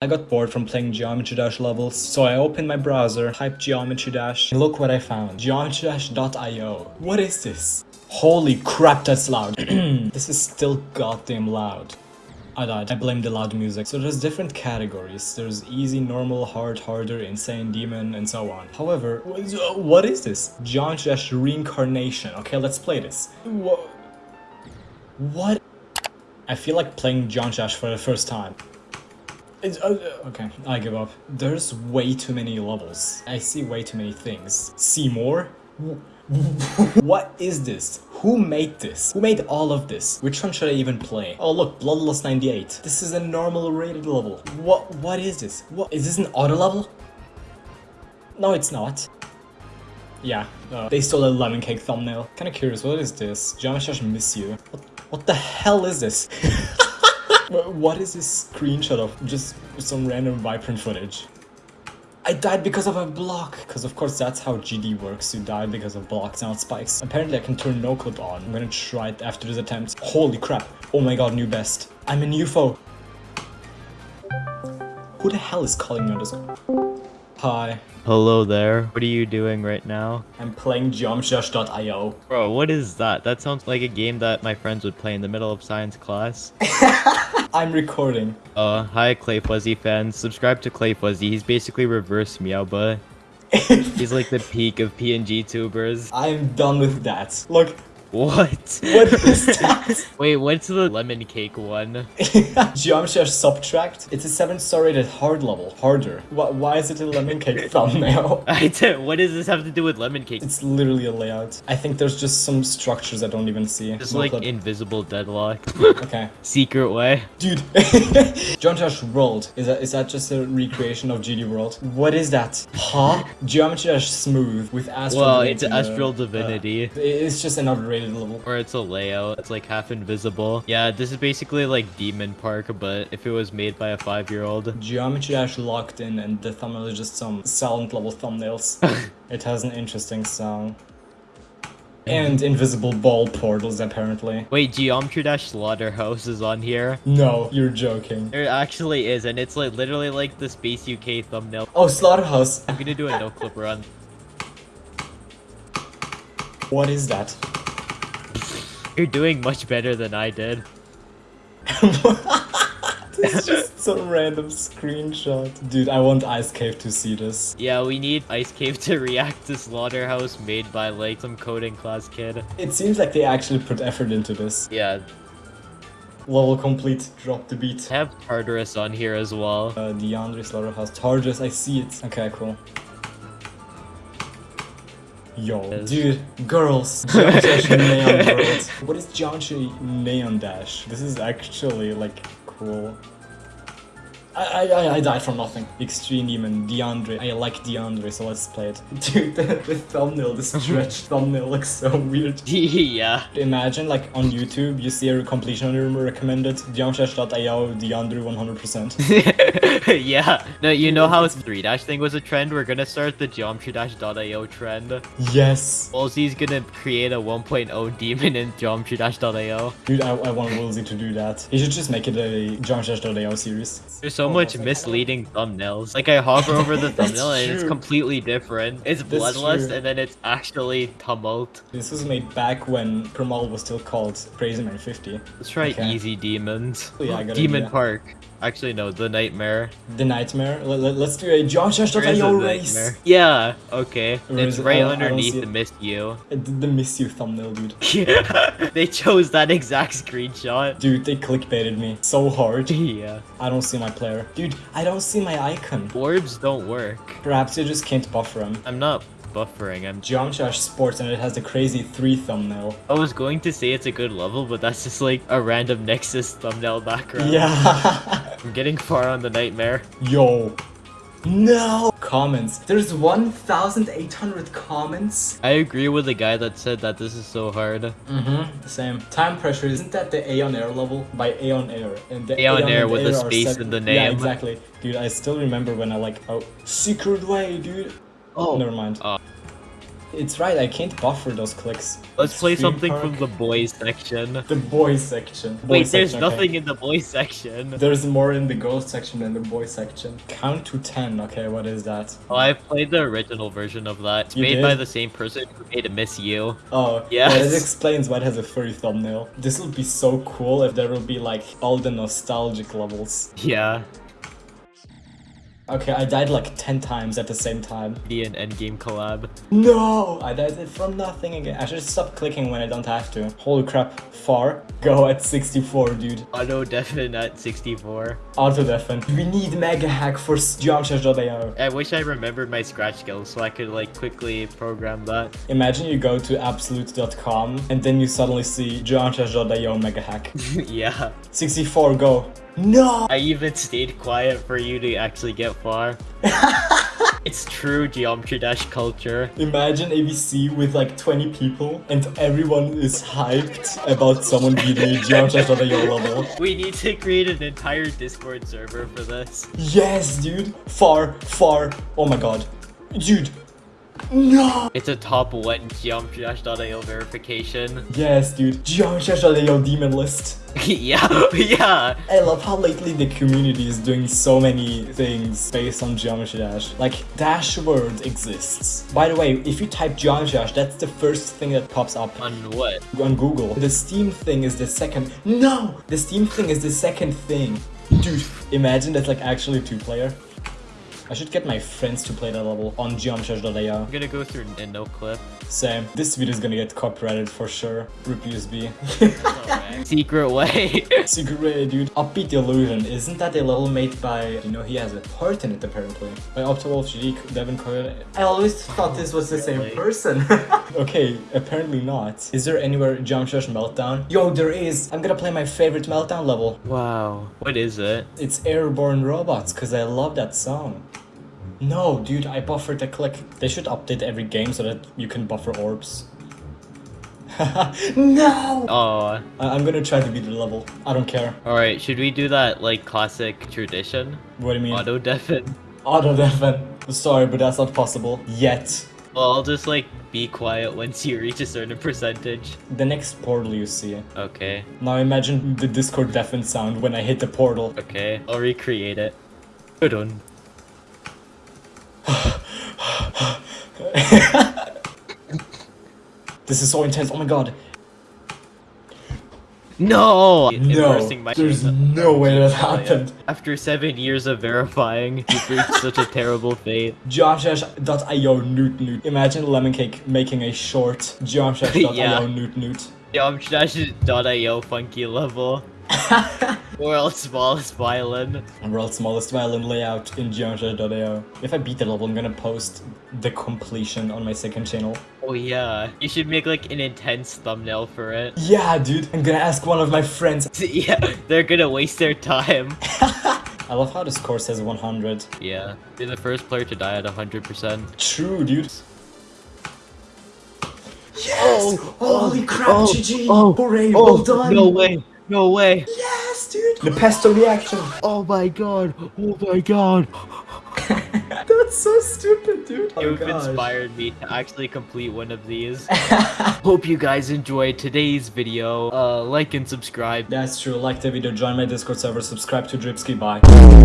I got bored from playing Geometry Dash levels, so I opened my browser, typed Geometry Dash, and look what I found. GeometryDash.io. What is this? Holy crap, that's loud. this is still goddamn loud. I died. I blame the loud music. So there's different categories. There's easy, normal, hard, harder, insane, demon, and so on. However, what is this? Geometry Dash Reincarnation. Okay, let's play this. What? What? I feel like playing Geometry Dash for the first time. It's, uh, okay, I give up. There's way too many levels. I see way too many things. See more? what is this? Who made this? Who made all of this? Which one should I even play? Oh look, Bloodlust 98. This is a normal rated level. What? What is this? What? Is this an auto level? No, it's not. Yeah, uh, they stole a lemon cake thumbnail. Kinda curious, what is this? Geometry miss you. What, what the hell is this? What is this screenshot of? Just some random Vibrant footage. I died because of a block. Because of course that's how GD works. You die because of blocks, not spikes. Apparently I can turn no clip on. I'm gonna try it after this attempt. Holy crap. Oh my god, new best. I'm an UFO. Who the hell is calling me on this? Hi. Hello there. What are you doing right now? I'm playing geometrydash.io. Bro, what is that? That sounds like a game that my friends would play in the middle of science class. I'm recording. Uh, hi Clay Fuzzy fans. Subscribe to Clay Fuzzy. He's basically reverse meow, Meowba. He's like the peak of PNG tubers. I'm done with that. Look, what? What is that? Wait, what's the lemon cake one? Geometry Subtract. It's a 7 star rated hard level. Harder. Why, why is it a lemon cake thumbnail? I what does this have to do with lemon cake? It's literally a layout. I think there's just some structures I don't even see. Just no like clip. invisible deadlock. okay. Secret way. Dude. Geometry World. Is that is that just a recreation of GD World? What is that? Huh? Geometry Smooth with Astral Well, it's Astral Divinity. Uh, it's just another level. Or it's a layout. It's like half invisible. Yeah, this is basically like Demon Park, but if it was made by a five-year-old. Geometry Dash locked in and the thumbnail is just some silent level thumbnails. it has an interesting sound. And invisible ball portals, apparently. Wait, Geometry Dash Slaughterhouse is on here? No, you're joking. There actually is, and it's like literally like the Space UK thumbnail. Oh, Slaughterhouse. I'm gonna do a no-clip run. What is that? You're doing much better than I did. It's just some random screenshot. Dude, I want Icedcave to see this. Yeah, we need Icedcave to react to Slaughterhouse made by like some coding class kid. It seems like they actually put effort into this. Yeah. Level complete, drop the beat. I have Tartarus on here as well. Uh, DeAndre Slaughterhouse. Tartarus, I see it. Okay, cool. Yo, dude, girls, Neon Girls. What is Geometry Neon Dash? This is actually like cool. I, I, I died from nothing. Extreme Demon, DeAndre. I like DeAndre, so let's play it. Dude, the, the thumbnail, the stretched thumbnail looks so weird. yeah. Imagine, like, on YouTube, you see a completion room recommended, geometry.io, DeAndre 100%. yeah. No, you know how 3-dash thing was a trend? We're gonna start the geometry-io trend. Yes. Wulzy's gonna create a 1.0 demon in geometry-io. Dude, I, I want Woolsey to do that. He should just make it a geometry.io series. There's so much misleading thumbnails. Like I hover over the thumbnail and it's completely different. It's Bloodlust and then it's actually Tumult. This was made back when Primal was still called Crazy Man 50. Let's try okay. Easy Demons. Oh, yeah, Demon Park. Actually, no, the Nightmare. The Nightmare? Let, us do a Josh.io race! Nightmare? Yeah, okay. Or it's right uh, underneath the Miss You. The Miss You thumbnail, dude. Yeah, they chose that exact screenshot. Dude, they clickbaited me so hard. Yeah. I don't see my player. Dude, I don't see my icon. Orbs don't work. Perhaps you just can't buffer them. I'm not buffering. I'm Geometry Sports and it has the crazy 3 thumbnail. I was going to say it's a good level, but that's just like a random Nexus thumbnail background. Yeah. I'm getting far on the nightmare. Yo. No! Comments. There's 1,800 comments? I agree with the guy that said that this is so hard. Mm-hmm, same. Time pressure, isn't that the Aeon Air level? By Aeon Air. And the Aeon, Aeon Air with a space in the name. Yeah, exactly. Dude, I still remember when I like, oh, secret way, dude. Oh. Never mind. Uh. It's right, I can't buffer those clicks. Let's play Stream something Park. from the boys section. The boys section. Boys Wait, there's section, okay. nothing in the boys section. There's more in the girls section than the boys section. Count to 10, okay, what is that? Oh, I played the original version of that. It's You made did? by the same person who made Miss You. Oh, Yes. yeah, it explains why it has a furry thumbnail. This will be so cool if there will be like all the nostalgic levels. Yeah, Okay, I died like 10 times at the same time. the an endgame collab. No! I died from nothing again. I should stop clicking when I don't have to. Holy crap, far. Go at 64, dude. Auto deafen at 64. Auto deafen. We need mega hack for geometry.io. I wish I remembered my scratch skills so I could like quickly program that. Imagine you go to absolute.com and then you suddenly see geometry.io mega hack. yeah. 64, go. No! I even stayed quiet for you to actually get far. it's true Geometry Dash culture. Imagine ABC with like 20 people and everyone is hyped about someone beating geometry.io level. We need to create an entire Discord server for this. Yes, dude. Far, far. Oh my god. Dude. No! It's a top one Geometry Dash.io verification. Yes, dude. Jump Geometry.io demon list. yeah, yeah. I love how lately the community is doing so many things based on Geometry Dash. Like, Dash Word exists. By the way, if you type Geometry Dash, that's the first thing that pops up On what? on Google. The Steam thing is the second. No! The Steam thing is the second thing. Dude, imagine that's like actually two player. I should get my friends to play that level on geometry.io. I'm gonna go through a no clip. Same. This video is gonna get copyrighted for sure. Rip USB. Secret way. Secret way, dude. Upbeat Illusion. Isn't that a level made by, you know, he has a part in it apparently. By Optiwolf GD, Devin Coyle. I always thought this was the same person. okay, apparently not. Is there anywhere Geometry Meltdown? Yo, there is. I'm gonna play my favorite Meltdown level. wow. What is it? It's Airborne Robots, because I love that song. No, dude, I buffered the click. They should update every game so that you can buffer orbs. no! Oh. I- I'm gonna try to beat the level. I don't care. Alright, should we do that like classic tradition? What do you mean? Auto deafen? Auto deafen. Sorry, but that's not possible. Yet. Well, I'll just like be quiet once you reach a certain percentage. The next portal you see. Okay, Now imagine the Discord deafen sound when I hit the portal. okay. I'll recreate it. Good one. This is so intense. Oh my god. No! No, there's no way that happened. After seven years of verifying, you've reached such a terrible fate. Geometry.io newt newt. Imagine Lemon Cake making a short Geometry.io Yeah. newt newt. Geometry.io funky level. World's smallest violin. World's smallest violin layout in Geometry.io. If I beat the level, I'm gonna post the completion on my second channel. Oh yeah. You should make like an intense thumbnail for it. Yeah, dude. I'm gonna ask one of my friends. yeah, they're gonna waste their time. I love how this course says 100. Yeah. You're the first player to die at 100%. True, dude. Yes! Oh, Holy crap, oh, GG! oh, Hooray, Oh, well done! no way. No way. Yes, dude! The pesto reaction! Oh my god. Oh my god. That's so stupid, dude! Oh, You've gosh. inspired me to actually complete one of these. Hope you guys enjoyed today's video. Uh, like and subscribe. That's true, like the video, join my Discord server, subscribe to Dripsky, bye.